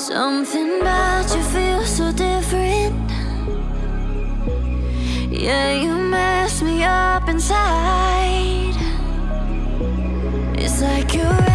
Something about you feels so different. Yeah, you mess me up inside. It's like your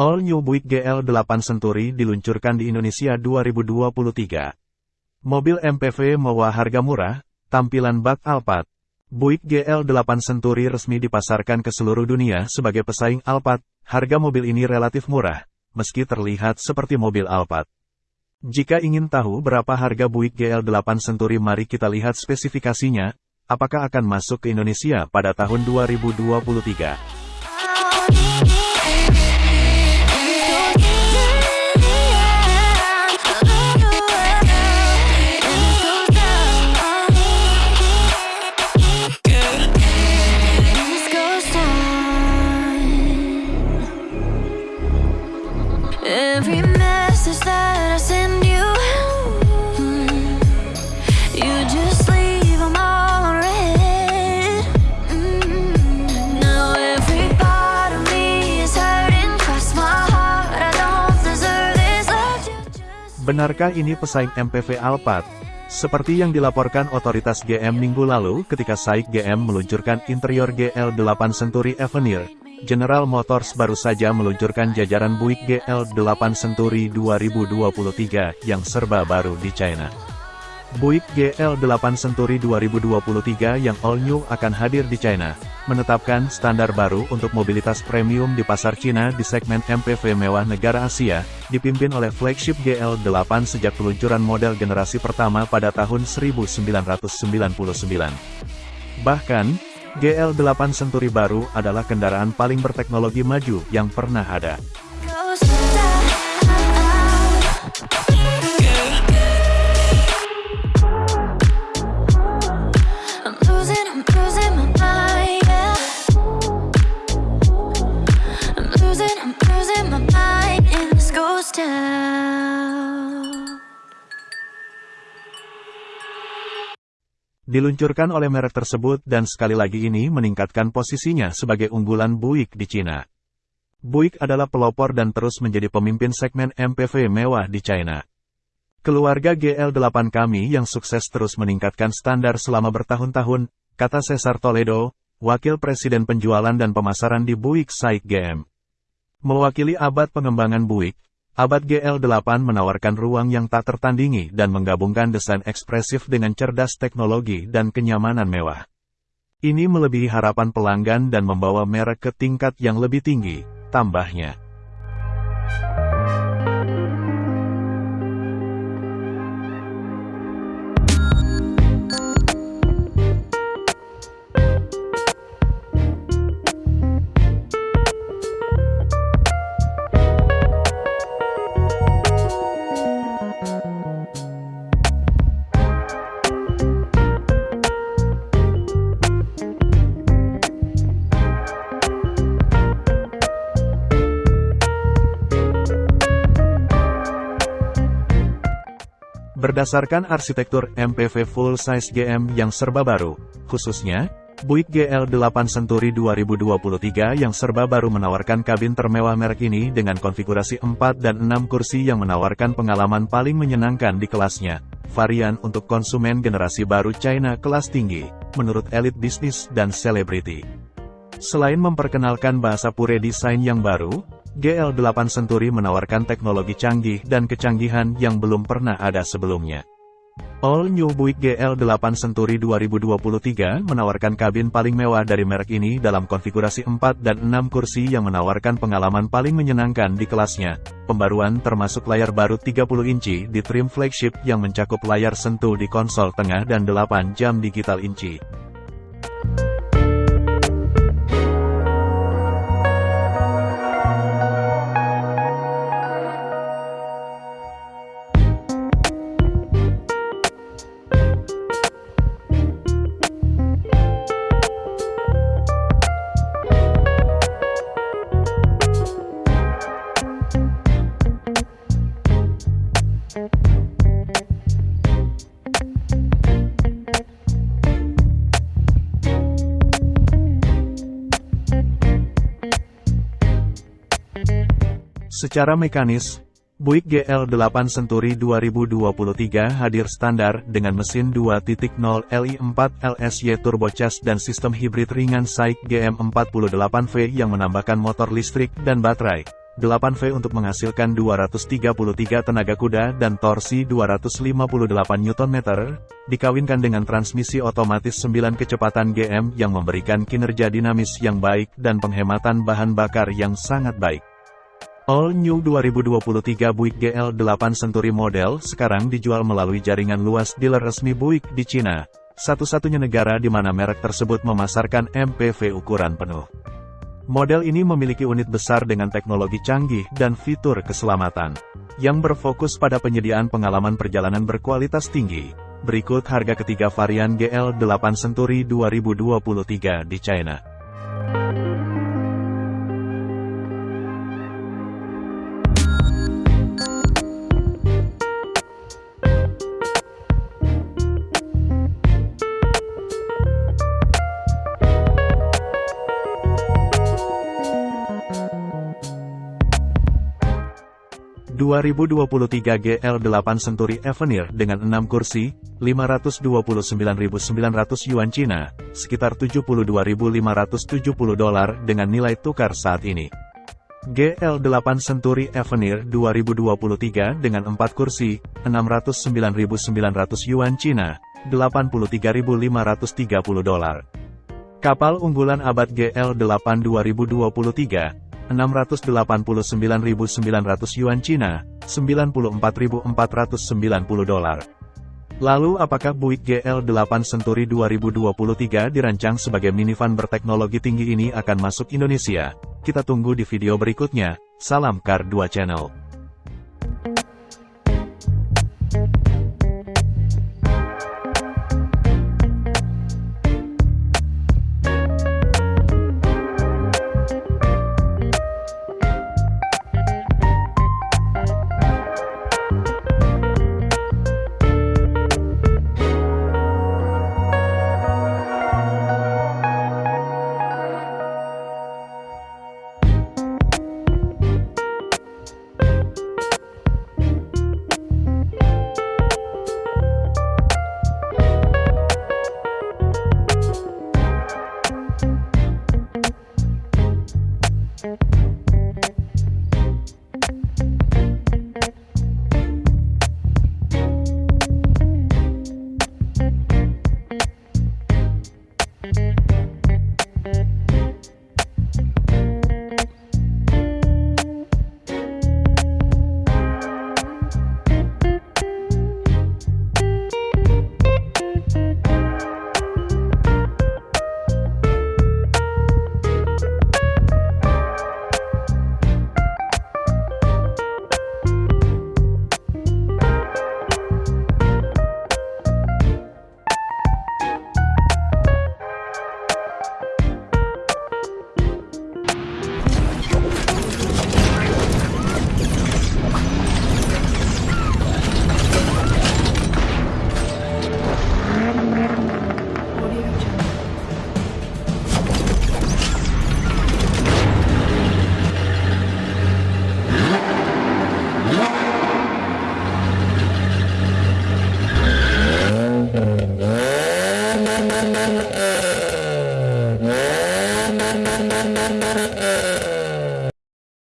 All New Buick GL8 Century diluncurkan di Indonesia 2023. Mobil MPV mewah harga murah, tampilan bak Alphard. Buick GL8 Century resmi dipasarkan ke seluruh dunia sebagai pesaing Alphard. Harga mobil ini relatif murah, meski terlihat seperti mobil Alphard. Jika ingin tahu berapa harga Buick GL8 Century mari kita lihat spesifikasinya, apakah akan masuk ke Indonesia pada tahun 2023. Thank you. Benarkah ini pesaing MPV Alphard? Seperti yang dilaporkan otoritas GM minggu lalu ketika SAIK GM meluncurkan interior GL8 Century Avenir, General Motors baru saja meluncurkan jajaran Buick GL8 Century 2023 yang serba baru di China. Buick GL8 Century 2023 yang all new akan hadir di China, menetapkan standar baru untuk mobilitas premium di pasar Cina di segmen MPV mewah negara Asia, dipimpin oleh flagship GL8 sejak peluncuran model generasi pertama pada tahun 1999. Bahkan, GL8 Century baru adalah kendaraan paling berteknologi maju yang pernah ada. Diluncurkan oleh merek tersebut dan sekali lagi ini meningkatkan posisinya sebagai unggulan Buick di Cina. Buick adalah pelopor dan terus menjadi pemimpin segmen MPV mewah di China. Keluarga GL8 kami yang sukses terus meningkatkan standar selama bertahun-tahun, kata Cesar Toledo, Wakil Presiden Penjualan dan Pemasaran di Buick SAIK GM. Mewakili abad pengembangan Buick, abad GL8 menawarkan ruang yang tak tertandingi dan menggabungkan desain ekspresif dengan cerdas teknologi dan kenyamanan mewah. Ini melebihi harapan pelanggan dan membawa merek ke tingkat yang lebih tinggi, tambahnya. Berdasarkan arsitektur MPV full-size GM yang serba baru, khususnya, Buick GL8 Century 2023 yang serba baru menawarkan kabin termewah merek ini dengan konfigurasi 4 dan 6 kursi yang menawarkan pengalaman paling menyenangkan di kelasnya. Varian untuk konsumen generasi baru China kelas tinggi, menurut elit bisnis dan selebriti. Selain memperkenalkan bahasa pure desain yang baru, GL8 Century menawarkan teknologi canggih dan kecanggihan yang belum pernah ada sebelumnya. All New Buick GL8 Century 2023 menawarkan kabin paling mewah dari merek ini dalam konfigurasi 4 dan 6 kursi yang menawarkan pengalaman paling menyenangkan di kelasnya. Pembaruan termasuk layar baru 30 inci di trim flagship yang mencakup layar sentuh di konsol tengah dan 8 jam digital inci. Secara mekanis, Buick GL8 Century 2023 hadir standar dengan mesin 2.0 Li4 LSY turbocharged dan sistem hibrid ringan SAIC GM48V yang menambahkan motor listrik dan baterai. 8V untuk menghasilkan 233 tenaga kuda dan torsi 258 Nm, dikawinkan dengan transmisi otomatis 9 kecepatan GM yang memberikan kinerja dinamis yang baik dan penghematan bahan bakar yang sangat baik. All New 2023 Buick GL8 Century model sekarang dijual melalui jaringan luas dealer resmi Buick di Cina, satu-satunya negara di mana merek tersebut memasarkan MPV ukuran penuh. Model ini memiliki unit besar dengan teknologi canggih dan fitur keselamatan, yang berfokus pada penyediaan pengalaman perjalanan berkualitas tinggi. Berikut harga ketiga varian GL8 Century 2023 di China. 2023 GL8 Century Avenir dengan 6 kursi, 529.900 yuan Cina, sekitar 72.570 dolar dengan nilai tukar saat ini. GL8 Century Avenir 2023 dengan 4 kursi, 609.900 yuan Cina, 83.530 dolar. Kapal unggulan abad GL8 2023, 689.900 yuan Cina, 94.490 dolar. Lalu apakah Buick GL8 Century 2023 dirancang sebagai minivan berteknologi tinggi ini akan masuk Indonesia? Kita tunggu di video berikutnya. Salam Car 2 Channel.